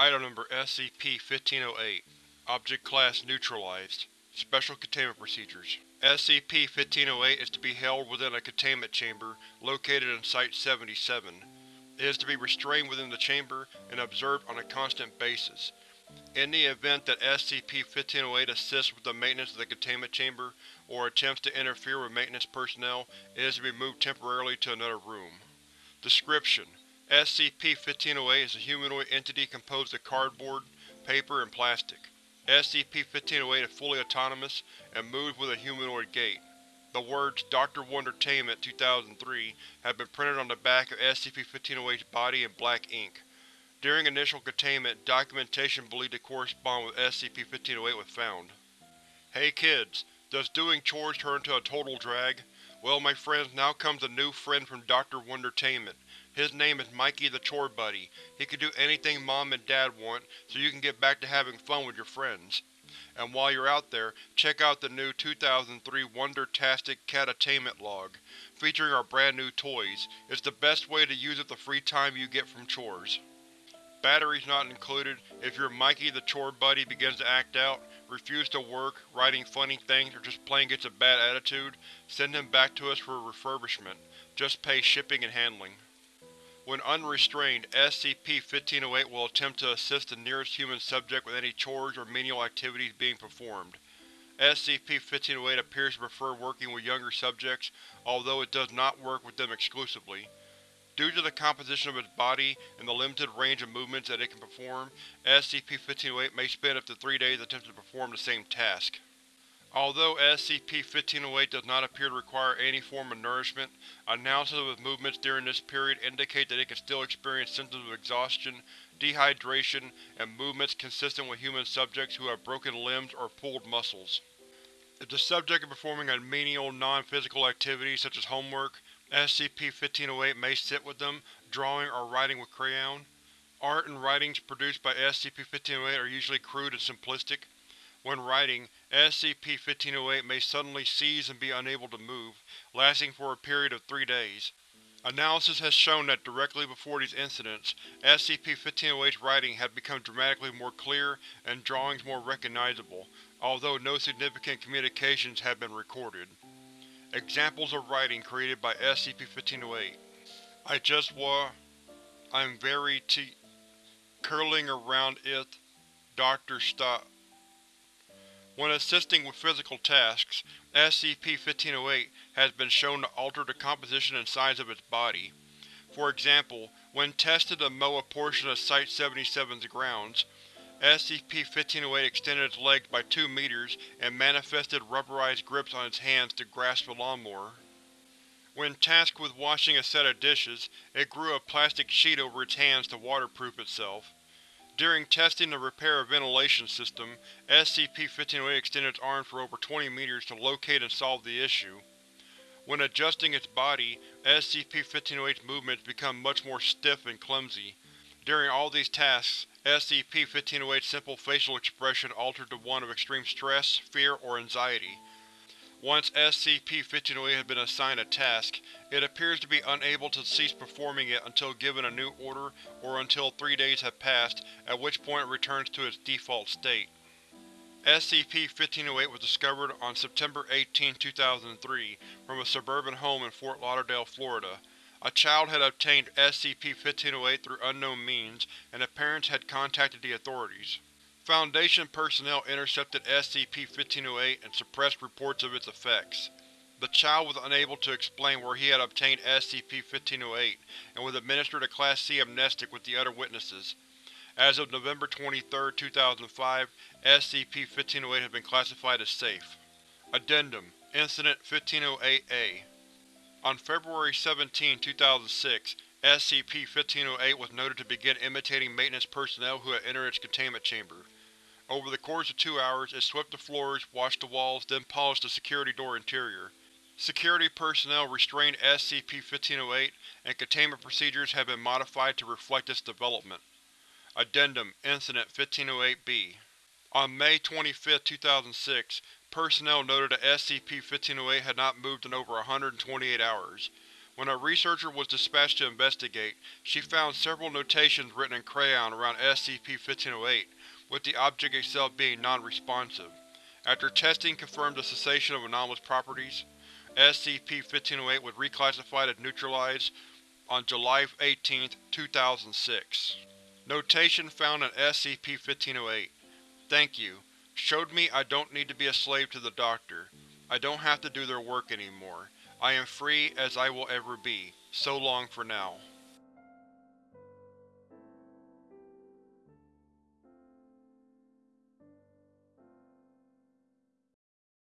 Item Number SCP-1508 Object Class Neutralized Special Containment Procedures SCP-1508 is to be held within a containment chamber located in Site-77. It is to be restrained within the chamber and observed on a constant basis. In the event that SCP-1508 assists with the maintenance of the containment chamber, or attempts to interfere with maintenance personnel, it is to be moved temporarily to another room. Description: SCP-1508 is a humanoid entity composed of cardboard, paper, and plastic. SCP-1508 is fully autonomous and moves with a humanoid gait. The words Dr. Wondertainment 2003 have been printed on the back of SCP-1508's body in black ink. During initial containment, documentation believed to correspond with SCP-1508 was found. Hey kids, does doing chores turn into a total drag? Well my friends, now comes a new friend from Dr. Wondertainment. His name is Mikey the Chore Buddy. He can do anything Mom and Dad want, so you can get back to having fun with your friends. And while you're out there, check out the new 2003 Wondertastic Catattainment log, featuring our brand new toys. It's the best way to use up the free time you get from chores. Batteries not included. If your Mikey the Chore Buddy begins to act out, refuse to work, writing funny things, or just plain gets a bad attitude, send him back to us for refurbishment. Just pay shipping and handling. When unrestrained, SCP-1508 will attempt to assist the nearest human subject with any chores or menial activities being performed. SCP-1508 appears to prefer working with younger subjects, although it does not work with them exclusively. Due to the composition of its body and the limited range of movements that it can perform, SCP-1508 may spend up to three days attempting to perform the same task. Although SCP-1508 does not appear to require any form of nourishment, analysis of its movements during this period indicate that it can still experience symptoms of exhaustion, dehydration, and movements consistent with human subjects who have broken limbs or pulled muscles. If the subject is performing a menial, non-physical activity such as homework, SCP-1508 may sit with them, drawing or writing with crayon. Art and writings produced by SCP-1508 are usually crude and simplistic. When writing, SCP-1508 may suddenly seize and be unable to move, lasting for a period of three days. Analysis has shown that directly before these incidents, SCP-1508's writing had become dramatically more clear and drawings more recognizable, although no significant communications have been recorded. Examples of writing created by SCP-1508 I just wa… I'm very t… curling around it… Doctor stop. When assisting with physical tasks, SCP-1508 has been shown to alter the composition and size of its body. For example, when tested to mow a portion of Site-77's grounds, SCP-1508 extended its legs by 2 meters and manifested rubberized grips on its hands to grasp a lawnmower. When tasked with washing a set of dishes, it grew a plastic sheet over its hands to waterproof itself. During testing to repair a ventilation system, SCP-1508 extended its arms for over 20 meters to locate and solve the issue. When adjusting its body, SCP-1508's movements become much more stiff and clumsy. During all these tasks, SCP-1508's simple facial expression altered to one of extreme stress, fear, or anxiety. Once SCP-1508 has been assigned a task, it appears to be unable to cease performing it until given a new order or until three days have passed, at which point it returns to its default state. SCP-1508 was discovered on September 18, 2003, from a suburban home in Fort Lauderdale, Florida. A child had obtained SCP-1508 through unknown means, and the parents had contacted the authorities. Foundation personnel intercepted SCP-1508 and suppressed reports of its effects. The child was unable to explain where he had obtained SCP-1508, and was administered a Class C amnestic with the other witnesses. As of November 23, 2005, SCP-1508 has been classified as safe. Addendum Incident 1508-A On February 17, 2006, SCP-1508 was noted to begin imitating maintenance personnel who had entered its containment chamber. Over the course of two hours, it swept the floors, washed the walls, then polished the security door interior. Security personnel restrained SCP-1508, and containment procedures have been modified to reflect its development. Addendum Incident 1508-B On May 25, 2006, personnel noted that SCP-1508 had not moved in over 128 hours. When a researcher was dispatched to investigate, she found several notations written in crayon around SCP-1508, with the object itself being non-responsive. After testing confirmed the cessation of anomalous properties, SCP-1508 was reclassified as neutralized on July 18, 2006. Notation found in SCP-1508 Thank you. Showed me I don't need to be a slave to the Doctor. I don't have to do their work anymore. I am free as I will ever be. So long for now.